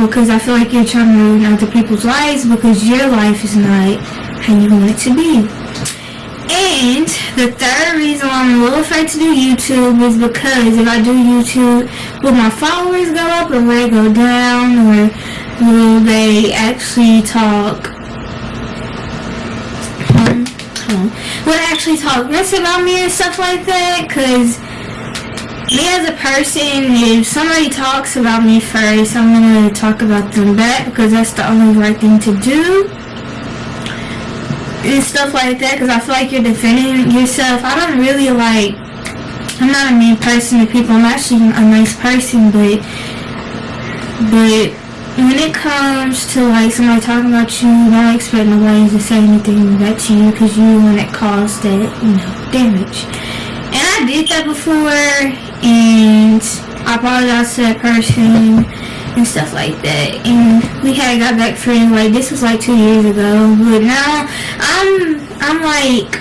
because I feel like you're trying to ruin other people's lives because your life is not how you want it to be. And the third reason why I'm a little afraid to do YouTube is because if I do YouTube, will my followers go up or will they go down or will they actually talk um, will they actually talk mess about me and stuff like that? Because me as a person, if somebody talks about me first, I'm going to talk about them back because that's the only right thing to do and stuff like that because I feel like you're defending yourself. I don't really like, I'm not a mean person to people. I'm actually a nice person, but, but when it comes to like somebody talking about you, don't expect nobody to say anything back to you because you want to cause that, you know, damage. I did that before and I apologize to that person and stuff like that. And we had got back friends like this was like two years ago. But now I'm I'm like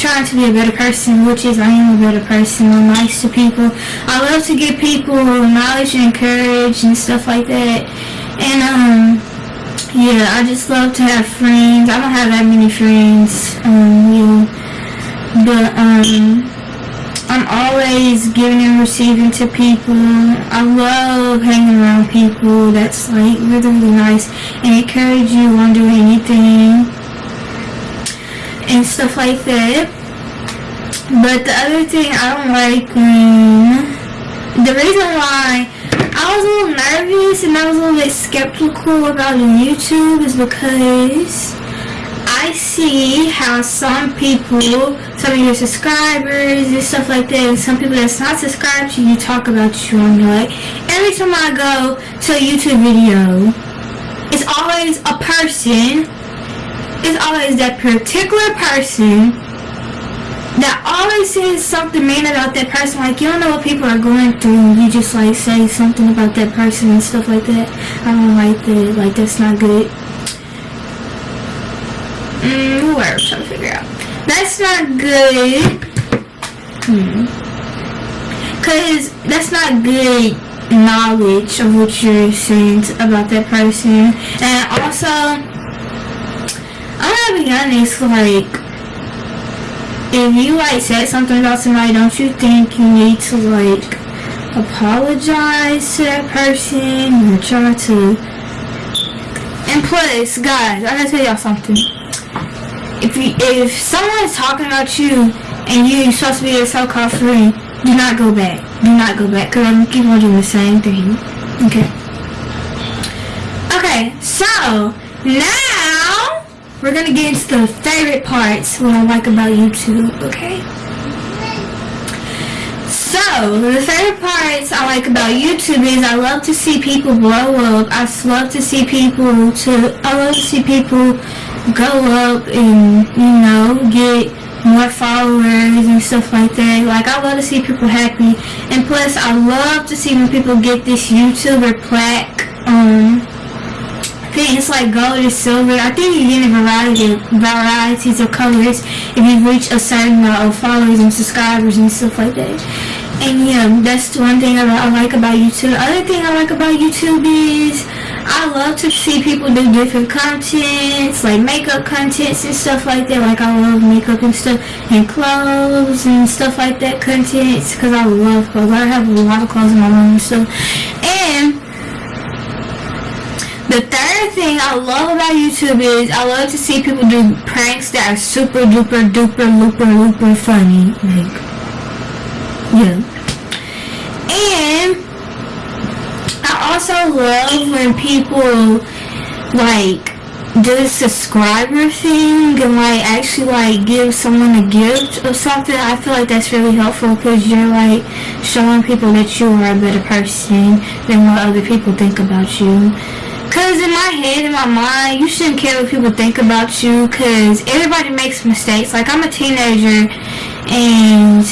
trying to be a better person, which is I am a better person. I'm nice to people. I love to give people knowledge and courage and stuff like that. And um yeah, I just love to have friends. I don't have that many friends. Um yeah. But um I'm always giving and receiving to people. I love hanging around people that's like really, really nice and encourage you on doing anything and stuff like that. But the other thing I don't like when, the reason why I was a little nervous and I was a little bit skeptical about YouTube is because I see how some people, some of your subscribers and stuff like that, and some people that's not subscribed to you talk about you on like every time I go to a YouTube video, it's always a person, it's always that particular person that always says something mean about that person. Like, you don't know what people are going through. You just, like, say something about that person and stuff like that. I don't like that. Like, that's not good. Mm, I'm trying to figure out. That's not good. Hmm. Cause that's not good knowledge of what you're saying about that person. And also, I'm gonna be honest, like, if you like said something about somebody, don't you think you need to like apologize to that person or try to and plus guys I gotta tell y'all something if you, if someone is talking about you and you're supposed to be a so-called friend, do not go back. Do not go back because I'm keep on doing the same thing. Okay. Okay, so now we're gonna get into the favorite parts what I like about YouTube, okay? So, the favorite parts I like about YouTube is I love to see people blow up. I love to see people to I love to see people go up and, you know, get more followers and stuff like that. Like, I love to see people happy. And plus, I love to see when people get this YouTuber plaque. Um, I think it's like gold or silver. I think you get a variety of, varieties of colors if you reach a certain amount of followers and subscribers and stuff like that. And yeah, that's one thing I, I like about YouTube. Other thing I like about YouTube is I love to see people do different contents, like makeup contents and stuff like that. Like I love makeup and stuff, and clothes and stuff like that contents, because I love clothes. I have a lot of clothes in my room and stuff. And the third thing I love about YouTube is I love to see people do pranks that are super duper duper looper looper funny. Like, yeah. And also love when people like do the subscriber thing and like actually like give someone a gift or something. I feel like that's really helpful because you're like showing people that you are a better person than what other people think about you. Because in my head in my mind you shouldn't care what people think about you because everybody makes mistakes. Like i'm a teenager and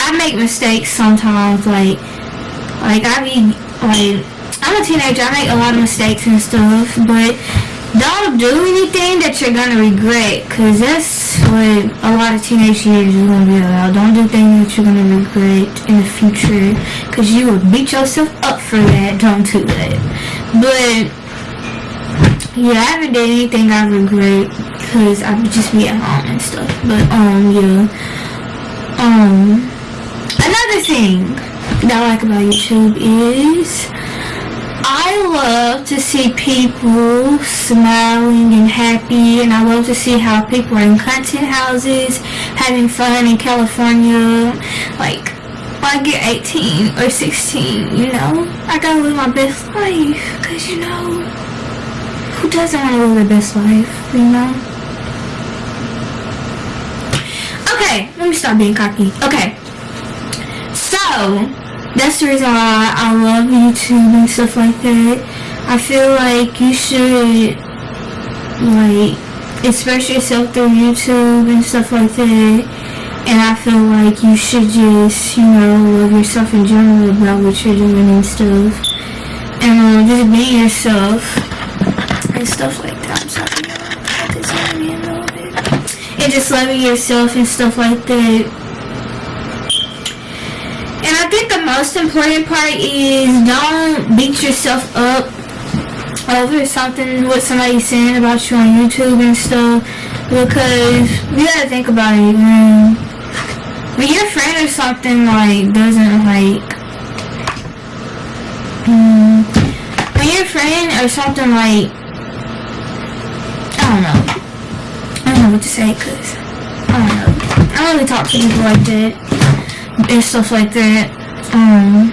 i make mistakes sometimes like like i be like I'm a teenager, I make a lot of mistakes and stuff, but don't do anything that you're gonna regret, cause that's what a lot of teenage years is gonna be about. Don't do things that you're gonna regret in the future, cause you will beat yourself up for that. Don't do that. But yeah, I haven't done anything I regret because I would just be at home and stuff. But um, yeah. Um, another thing that I like about YouTube is I love to see people smiling and happy and I love to see how people are in content houses having fun in California like I get 18 or 16 you know? I gotta live my best life because you know who doesn't want to live their best life you know? Okay let me stop being cocky. Okay so that's the reason why I love YouTube and stuff like that. I feel like you should like express yourself through YouTube and stuff like that. And I feel like you should just, you know, love yourself in general about what you're doing and stuff. And um, just be yourself and stuff like that. I'm sorry, y'all. And just loving yourself and stuff like that and I think the most important part is don't beat yourself up over something what somebody's saying about you on YouTube and stuff because you gotta think about it when, when your friend or something like doesn't like um, when your friend or something like I don't know. I don't know what to say because I don't know. I don't really talk to people like that and stuff like that. Um,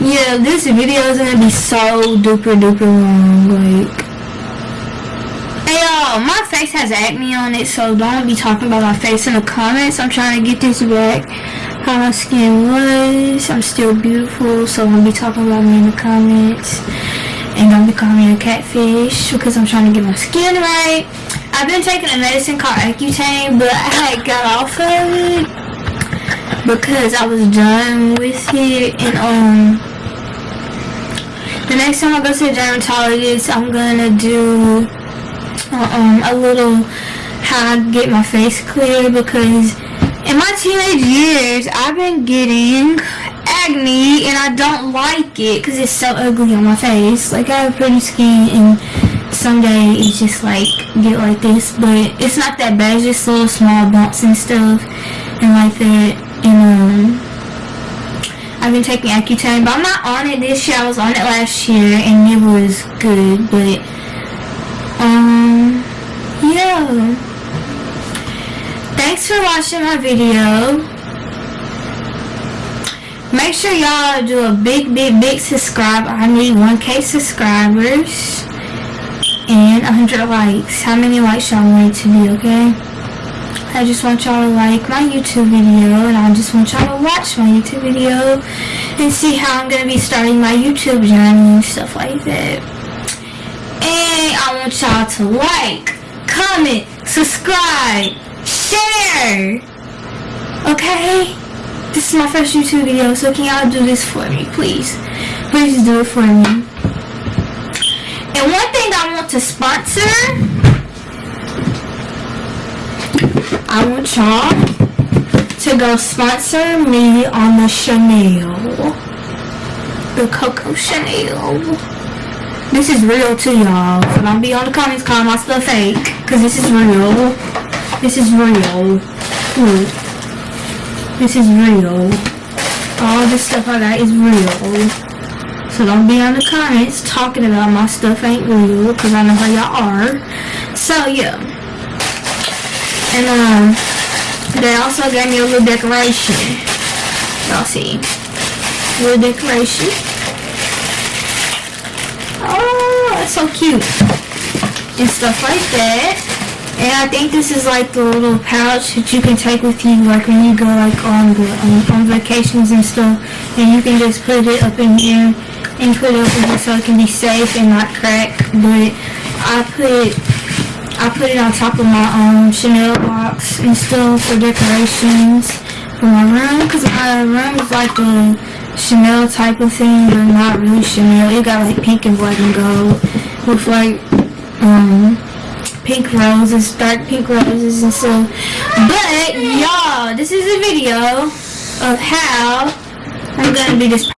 yeah, this video is gonna be so duper duper long. Like, hey y'all, my face has acne on it, so don't be talking about my face in the comments. I'm trying to get this back. How my skin was. I'm still beautiful, so don't be talking about me in the comments. And don't be calling me a catfish because I'm trying to get my skin right. I've been taking a medicine called Accutane, but I got off of it because I was done with it. And um, the next time I go to the dermatologist, I'm gonna do uh, um a little how I get my face clear because in my teenage years I've been getting acne and I don't like it because it's so ugly on my face. Like I have pretty skin and someday it's just like get like this but it's not that bad it's just little small bumps and stuff and like that been taking Accutane but I'm not on it this year I was on it last year and it was good but um yeah thanks for watching my video make sure y'all do a big big big subscribe I need 1k subscribers and 100 likes. How many likes y'all want to be, okay? I just want y'all to like my YouTube video and I just want y'all to watch my YouTube video and see how I'm going to be starting my YouTube journey and stuff like that. And I want y'all to like, comment, subscribe, share. Okay? This is my first YouTube video, so can y'all do this for me, please? Please do it for me. And one thing I want to sponsor, I want y'all to go sponsor me on the Chanel. The Coco Chanel. This is real too, y'all. So don't be on the comments calling my stuff fake. Because this is real. This is real. Look. This is real. All this stuff I got is real. So don't be on the comments talking about my stuff ain't real, because I know how y'all are. So, yeah. And, um, they also gave me a little decoration. Y'all see. A little decoration. Oh, that's so cute. And stuff like that. And I think this is like the little pouch that you can take with you like when you go like on the um, on vacations and stuff. And you can just put it up in here and put it up over so it can be safe and not crack. But I put I put it on top of my um, Chanel box and stuff for decorations for my room because my room is like a Chanel type of thing but not really Chanel. It got like pink and black and gold with like um pink roses, dark pink roses and stuff. But y'all, this is a video of how I'm gonna be this